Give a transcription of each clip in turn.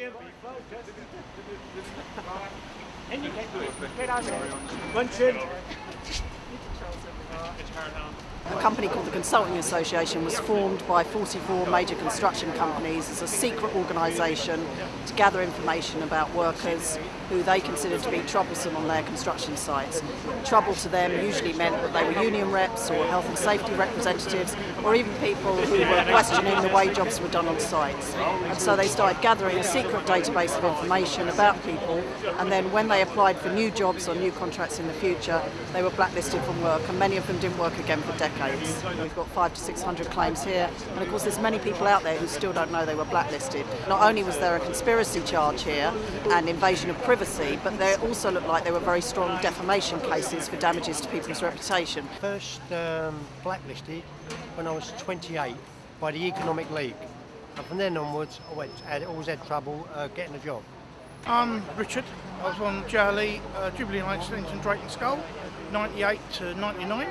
A company called the Consulting Association was formed by 44 major construction companies as a secret organisation to gather information about workers who they considered to be troublesome on their construction sites. Trouble to them usually meant that they were union reps or health and safety representatives or even people who were questioning the way jobs were done on sites. And so they started gathering a secret database of information about people and then when they applied for new jobs or new contracts in the future, they were blacklisted from work and many of them didn't work again for decades. We've got five to 600 claims here and of course there's many people out there who still don't know they were blacklisted. Not only was there a conspiracy charge here and invasion of privacy privacy, but they also looked like they were very strong defamation cases for damages to people's reputation. First um, blacklisted when I was 28 by the Economic League. And from then onwards, I went, had, always had trouble uh, getting a job. I'm Richard. I was on JLE, uh, Jubilee Line Extension Drayton Skull, 98 to 99.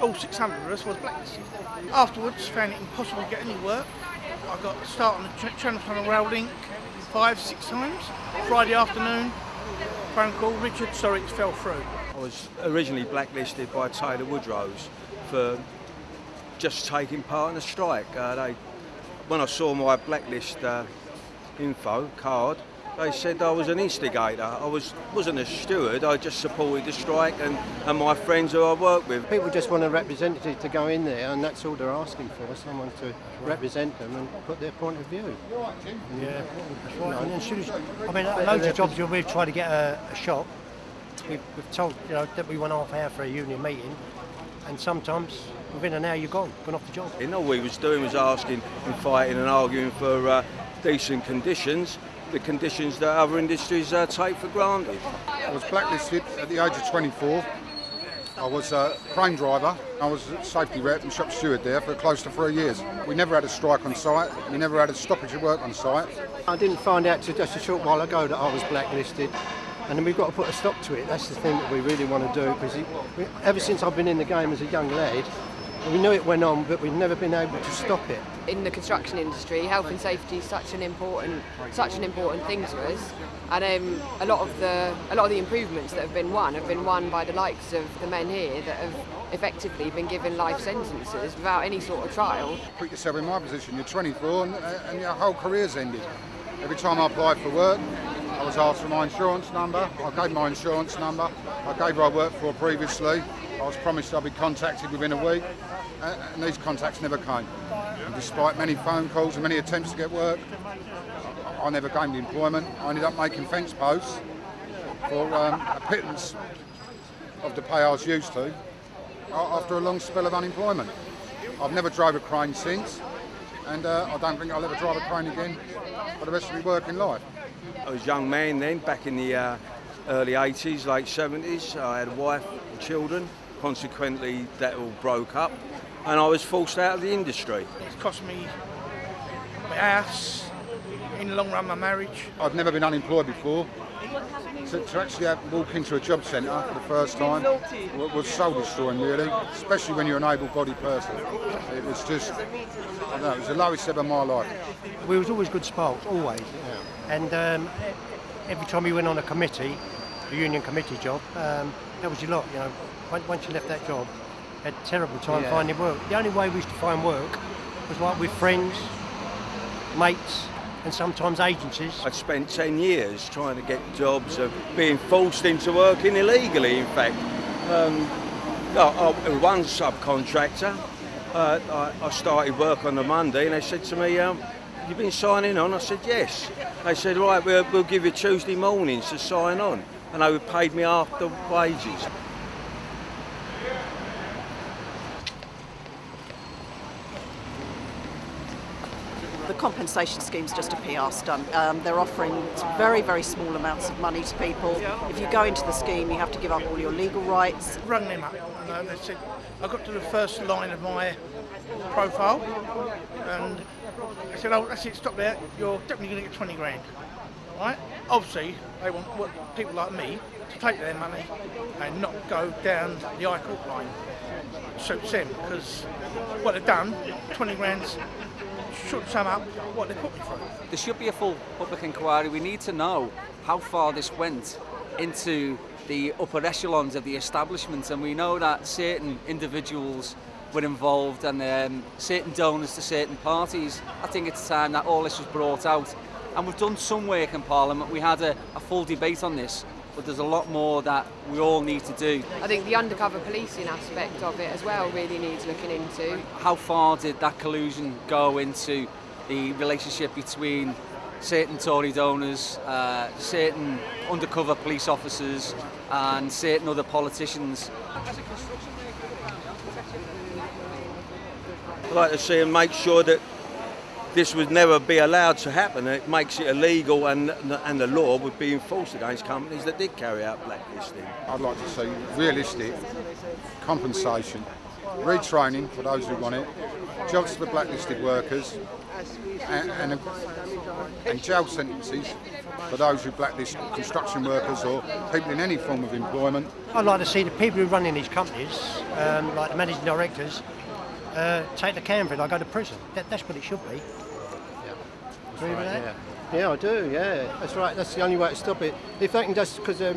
All 600 of us was blacklisted. Afterwards, found it impossible to get any work. I got started on the Channel Tunnel Rail Link five, six times. Friday afternoon, phone call, Richard, sorry, it fell through. I was originally blacklisted by Taylor Woodrow for just taking part in a strike. Uh, they, when I saw my blacklist uh, info card, they said I was an instigator. I was, wasn't a steward, I just supported the strike and, and my friends who I work with. People just want a representative to go in there and that's all they're asking for, someone to represent them and put their point of view. Yeah, that's right. And as soon as, I mean, loads of jobs we've tried to get a, a shop, we've, we've told you know, that we want half hour for a union meeting and sometimes within an hour you're gone, gone off the job. And all we was doing was asking and fighting and arguing for uh, decent conditions the conditions that other industries uh, take for granted. I was blacklisted at the age of 24. I was a crane driver. I was a safety rep and shop steward there for close to three years. We never had a strike on site. We never had a stoppage of work on site. I didn't find out just a short while ago that I was blacklisted. And then we've got to put a stop to it. That's the thing that we really want to do because ever since I've been in the game as a young lad, we knew it went on, but we've never been able to stop it. In the construction industry, health and safety is such an important, such an important thing to us, and um, a lot of the a lot of the improvements that have been won have been won by the likes of the men here that have effectively been given life sentences without any sort of trial. Put yourself in my position. You're 24 and, and your whole career's ended. Every time I applied for work, I was asked for my insurance number. I gave my insurance number. I gave who I worked for previously. I was promised I'd be contacted within a week, and these contacts never came. And despite many phone calls and many attempts to get work, I never gained employment. I ended up making fence posts for um, a pittance of the pay I was used to after a long spell of unemployment. I've never drove a crane since, and uh, I don't think I'll ever drive a crane again for the rest of my working life. I was a young man then, back in the uh, early 80s, late 70s. I had a wife and children. Consequently, that all broke up and I was forced out of the industry. It's cost me my house, in the long run my marriage. I've never been unemployed before. To, to actually have, walk into a job centre for the first time was soul destroying really, especially when you're an able-bodied person. It was just, I don't know, it was the lowest ever of my life. We was always good sparks, always. Yeah. And um, every time we went on a committee, union committee job, um, that was your lot, you know once you left that job, had a terrible time yeah. finding work. The only way we used to find work was like with friends, mates, and sometimes agencies. I'd spent 10 years trying to get jobs of being forced into working illegally, in fact. Um, one subcontractor, uh, I, I, started work on the Monday and they said to me, um, you've been signing on? I said, yes. They said, right, we'll, we'll give you Tuesday mornings to sign on. And they paid me after wages. the compensation scheme is just a PR stunt. Um, they're offering very, very small amounts of money to people. If you go into the scheme, you have to give up all your legal rights. Rung them up and uh, they said, I got to the first line of my profile and I said, oh, that's it, stop there, you're definitely going to get 20 grand. Right? Obviously, they want people like me to take their money and not go down the High Court line. Suits them because what they've done, 20 grand's should sum up what they put me through. There should be a full public inquiry. We need to know how far this went into the upper echelons of the establishment, and we know that certain individuals were involved and um, certain donors to certain parties. I think it's time that all this was brought out. And we've done some work in Parliament. We had a, a full debate on this, but there's a lot more that we all need to do. I think the undercover policing aspect of it as well really needs looking into. How far did that collusion go into the relationship between certain Tory donors, uh, certain undercover police officers and certain other politicians? I'd like to see and make sure that this would never be allowed to happen. It makes it illegal and, and the law would be enforced against companies that did carry out blacklisting. I'd like to see realistic compensation, retraining for those who want it, jobs for blacklisted workers, and, and, and jail sentences for those who blacklist construction workers or people in any form of employment. I'd like to see the people who run in these companies, um, like the managing directors, uh, take the can for it, I go to prison. That, that's what it should be. Agree with that? Yeah. yeah, I do. Yeah, that's right. That's the only way to stop it. If they can just because they're,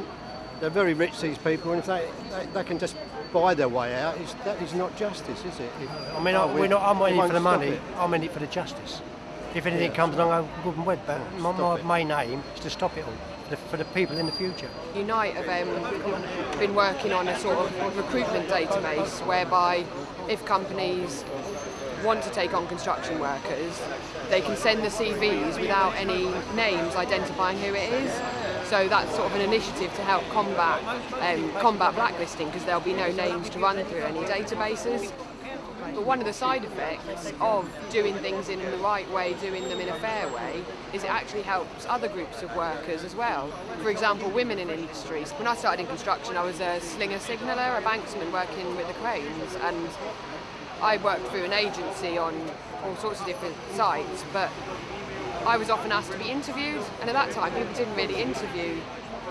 they're very rich, these people, and if they, they, they can just buy their way out, it's, that is not justice, is it? If, I mean, oh, I, we're not, I'm not in it for the money, it. I'm in it for the justice. If anything Yeah. comes along, I'm good and wed, but my, my main aim is to stop it all, for the, for the people in the future. Unite have um, been working on a sort of recruitment database whereby if companies want to take on construction workers, they can send the CVs without any names identifying who it is. So that's sort of an initiative to help combat um, combat blacklisting because there'll be no names to run through any databases. But one of the side effects of doing things in the right way, doing them in a fair way, is it actually helps other groups of workers as well. For example, women in industries. When I started in construction, I was a slinger signaller, a banksman working with the cranes, and I worked through an agency on all sorts of different sites, but I was often asked to be interviewed, and at that time people didn't really interview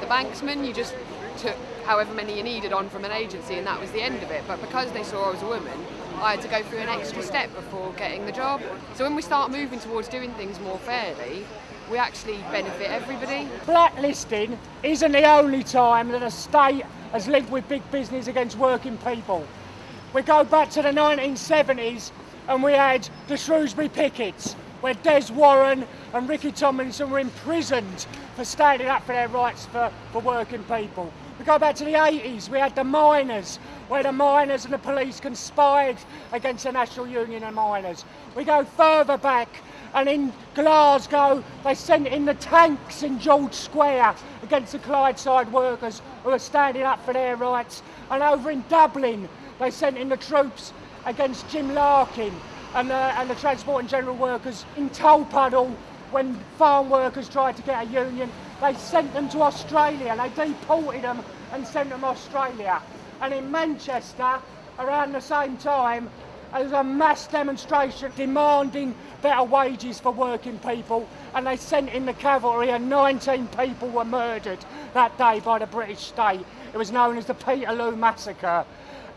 the banksman, you just took however many you needed on from an agency and that was the end of it. But because they saw I was a woman, I had to go through an extra step before getting the job. So when we start moving towards doing things more fairly, we actually benefit everybody. Blacklisting isn't the only time that a state has linked with big business against working people. We go back to the 1970s and we had the Shrewsbury pickets, where Des Warren and Ricky Tomlinson were imprisoned for standing up for their rights for, for working people. We go back to the 80s, we had the miners, where the miners and the police conspired against the National Union of Miners. We go further back, and in Glasgow, they sent in the tanks in George Square against the Clydeside workers who were standing up for their rights. And over in Dublin, they sent in the troops against Jim Larkin and the, and the Transport and General Workers in Tolpuddle when farm workers tried to get a union. They sent them to Australia. They deported them and sent them to Australia. And in Manchester, around the same time, there was a mass demonstration demanding better wages for working people, and they sent in the cavalry, and 19 people were murdered that day by the British state. It was known as the Peterloo Massacre.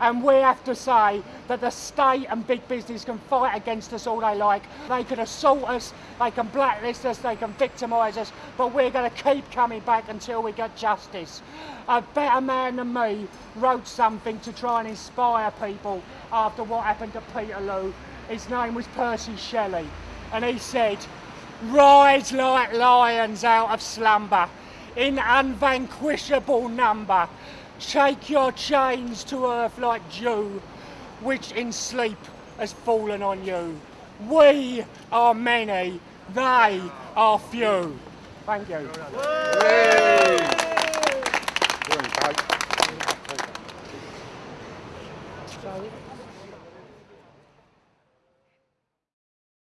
And we have to say that the state and big business can fight against us all they like. They can assault us, they can blacklist us, they can victimise us, but we're going to keep coming back until we get justice. A better man than me wrote something to try and inspire people after what happened to Peterloo. His name was Percy Shelley, and he said, Rise like lions out of slumber, in unvanquishable number. Shake your chains to earth like dew, which in sleep has fallen on you. We are many, they are few. Thank you.